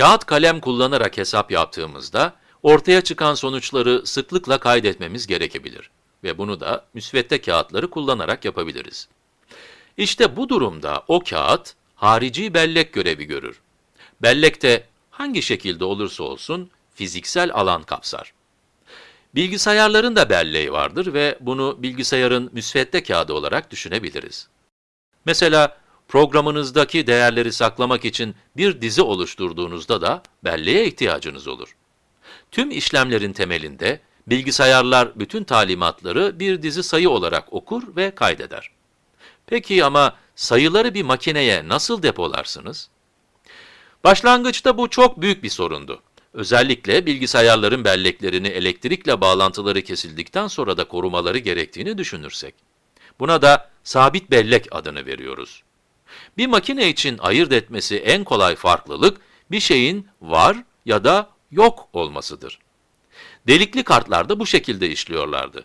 Kağıt kalem kullanarak hesap yaptığımızda ortaya çıkan sonuçları sıklıkla kaydetmemiz gerekebilir ve bunu da müsvedde kağıtları kullanarak yapabiliriz. İşte bu durumda o kağıt harici bellek görevi görür. Bellek de hangi şekilde olursa olsun fiziksel alan kapsar. Bilgisayarların da belleği vardır ve bunu bilgisayarın müsvedde kağıdı olarak düşünebiliriz. Mesela programınızdaki değerleri saklamak için bir dizi oluşturduğunuzda da belleğe ihtiyacınız olur. Tüm işlemlerin temelinde bilgisayarlar bütün talimatları bir dizi sayı olarak okur ve kaydeder. Peki ama sayıları bir makineye nasıl depolarsınız? Başlangıçta bu çok büyük bir sorundu. Özellikle bilgisayarların belleklerini elektrikle bağlantıları kesildikten sonra da korumaları gerektiğini düşünürsek. Buna da sabit bellek adını veriyoruz. Bir makine için ayırt etmesi en kolay farklılık, bir şeyin var ya da yok olmasıdır. Delikli kartlar da bu şekilde işliyorlardı.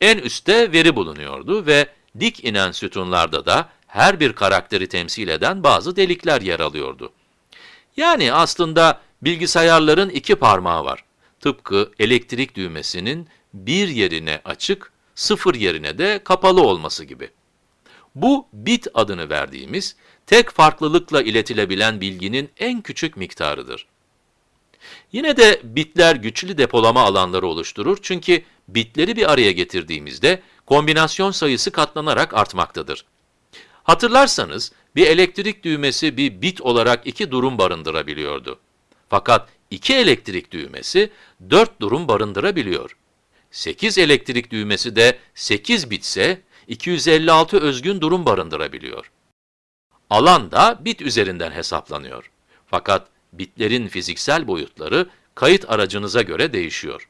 En üstte veri bulunuyordu ve dik inen sütunlarda da her bir karakteri temsil eden bazı delikler yer alıyordu. Yani aslında bilgisayarların iki parmağı var. Tıpkı elektrik düğmesinin bir yerine açık, sıfır yerine de kapalı olması gibi. Bu bit adını verdiğimiz, tek farklılıkla iletilebilen bilginin en küçük miktarıdır. Yine de bitler güçlü depolama alanları oluşturur çünkü bitleri bir araya getirdiğimizde kombinasyon sayısı katlanarak artmaktadır. Hatırlarsanız bir elektrik düğmesi bir bit olarak iki durum barındırabiliyordu. Fakat iki elektrik düğmesi dört durum barındırabiliyor. 8 elektrik düğmesi de 8 bitse 256 özgün durum barındırabiliyor. Alan da bit üzerinden hesaplanıyor. Fakat bitlerin fiziksel boyutları kayıt aracınıza göre değişiyor.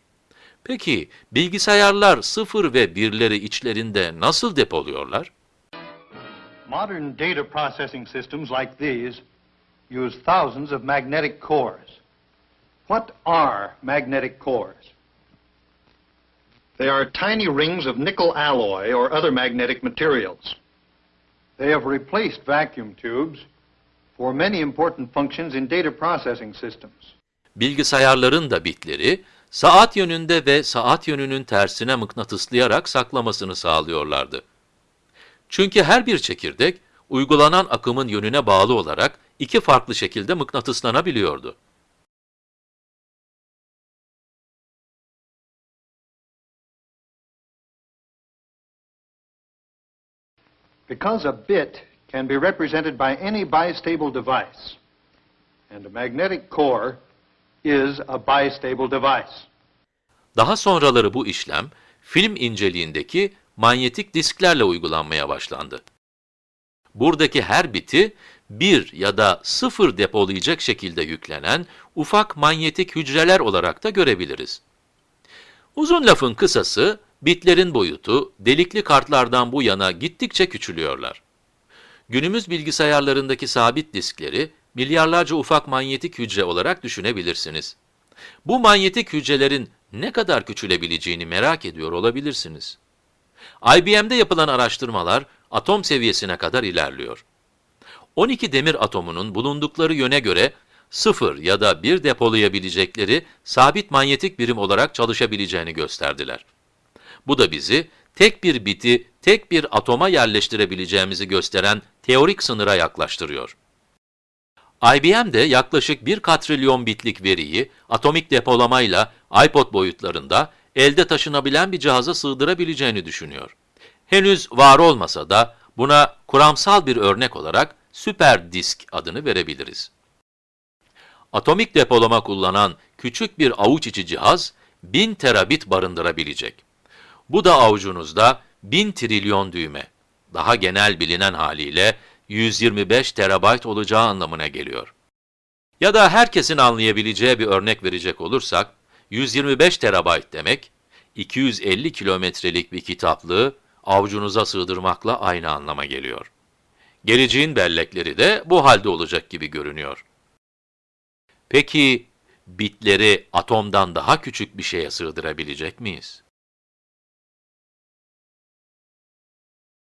Peki bilgisayarlar sıfır ve birleri içlerinde nasıl depoluyorlar? Modern data processing systems like these use thousands of magnetic cores. What are magnetic cores? They are tiny rings of nickel alloy or other magnetic materials. They have replaced vacuum tubes for many important functions in data processing systems. Bilgisayarların da bitleri saat yönünde ve saat yönünün tersine mıknatıslayarak saklamasını sağlıyorlardı. Çünkü her bir çekirdek uygulanan akımın yönüne bağlı olarak iki farklı şekilde mıknatıslanabiliyordu. Because a bit can be represented by any bistable device, and a magnetic core is a bistable device. Daha sonraları bu işlem film inceliğindeki manyetik disklerle uygulanmaya başlandı. Buradaki her biti bir ya da sıfır depolayacak şekilde yüklenen ufak manyetik hücreler olarak da görebiliriz. Uzun lafın kısası, bitlerin boyutu delikli kartlardan bu yana gittikçe küçülüyorlar. Günümüz bilgisayarlarındaki sabit diskleri milyarlarca ufak manyetik hücre olarak düşünebilirsiniz. Bu manyetik hücrelerin ne kadar küçülebileceğini merak ediyor olabilirsiniz. IBM'de yapılan araştırmalar atom seviyesine kadar ilerliyor. 12 demir atomunun bulundukları yöne göre 0 ya da 1 depolayabilecekleri sabit manyetik birim olarak çalışabileceğini gösterdiler. Bu da bizi tek bir biti tek bir atoma yerleştirebileceğimizi gösteren teorik sınıra yaklaştırıyor. IBM de yaklaşık 1 katrilyon bitlik veriyi atomik depolamayla iPod boyutlarında elde taşınabilen bir cihaza sığdırabileceğini düşünüyor. Henüz var olmasa da buna kuramsal bir örnek olarak süper disk adını verebiliriz. Atomik depolama kullanan küçük bir avuç içi cihaz 1000 terabit barındırabilecek. Bu da avucunuzda 1000 trilyon düğme. Daha genel bilinen haliyle 125 terabayt olacağı anlamına geliyor. Ya da herkesin anlayabileceği bir örnek verecek olursak, 125 terabayt demek, 250 kilometrelik bir kitaplığı avucunuza sığdırmakla aynı anlama geliyor. Geleceğin bellekleri de bu halde olacak gibi görünüyor. Peki, bitleri atomdan daha küçük bir şeye sığdırabilecek miyiz?